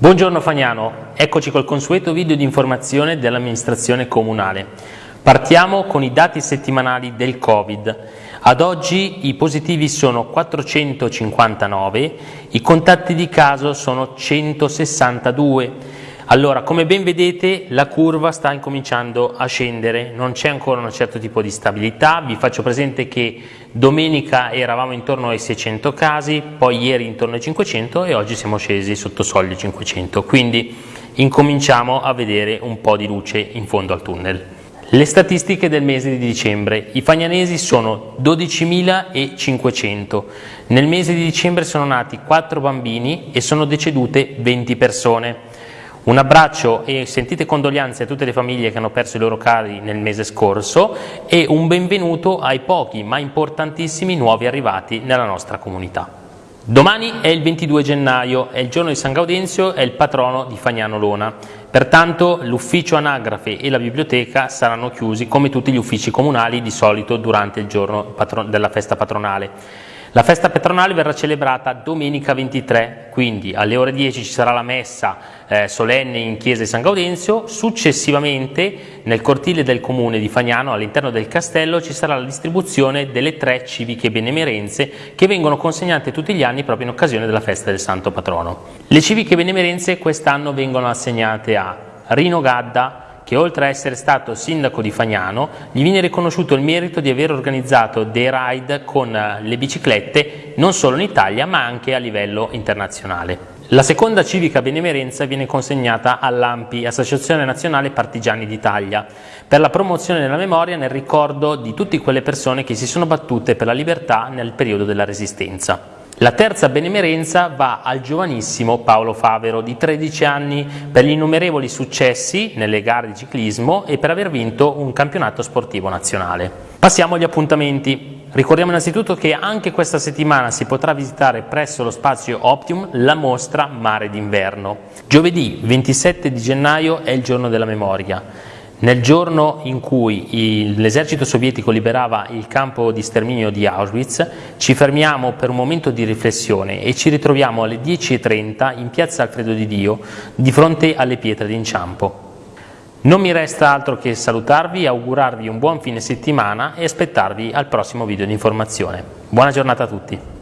Buongiorno Fagnano, eccoci col consueto video di informazione dell'amministrazione comunale. Partiamo con i dati settimanali del Covid. Ad oggi i positivi sono 459, i contatti di caso sono 162. Allora, come ben vedete, la curva sta incominciando a scendere, non c'è ancora un certo tipo di stabilità. Vi faccio presente che domenica eravamo intorno ai 600 casi, poi ieri intorno ai 500 e oggi siamo scesi sotto soglia 500. Quindi incominciamo a vedere un po' di luce in fondo al tunnel. Le statistiche del mese di dicembre. I fagnanesi sono 12.500. Nel mese di dicembre sono nati 4 bambini e sono decedute 20 persone. Un abbraccio e sentite condoglianze a tutte le famiglie che hanno perso i loro cari nel mese scorso e un benvenuto ai pochi ma importantissimi nuovi arrivati nella nostra comunità. Domani è il 22 gennaio, è il giorno di San Gaudenzio, è il patrono di Fagnano Lona. Pertanto l'ufficio anagrafe e la biblioteca saranno chiusi come tutti gli uffici comunali di solito durante il giorno della festa patronale. La festa patronale verrà celebrata domenica 23, quindi alle ore 10 ci sarà la messa eh, solenne in chiesa di San Gaudenzio, successivamente nel cortile del comune di Fagnano all'interno del castello ci sarà la distribuzione delle tre civiche benemerenze che vengono consegnate tutti gli anni proprio in occasione della festa del santo patrono. Le civiche benemerenze quest'anno vengono assegnate a Rino Gadda, che oltre a essere stato sindaco di Fagnano, gli viene riconosciuto il merito di aver organizzato dei ride con eh, le biciclette non solo in Italia ma anche a livello internazionale. La seconda civica benemerenza viene consegnata all'AMPI, Associazione Nazionale Partigiani d'Italia, per la promozione della memoria nel ricordo di tutte quelle persone che si sono battute per la libertà nel periodo della Resistenza. La terza benemerenza va al giovanissimo Paolo Favero di 13 anni per gli innumerevoli successi nelle gare di ciclismo e per aver vinto un campionato sportivo nazionale. Passiamo agli appuntamenti. Ricordiamo innanzitutto che anche questa settimana si potrà visitare presso lo spazio Optium la mostra Mare d'inverno. Giovedì 27 di gennaio è il giorno della memoria. Nel giorno in cui l'esercito sovietico liberava il campo di sterminio di Auschwitz, ci fermiamo per un momento di riflessione e ci ritroviamo alle 10.30 in piazza Alfredo di Dio, di fronte alle pietre d'inciampo. Non mi resta altro che salutarvi, augurarvi un buon fine settimana e aspettarvi al prossimo video di informazione. Buona giornata a tutti!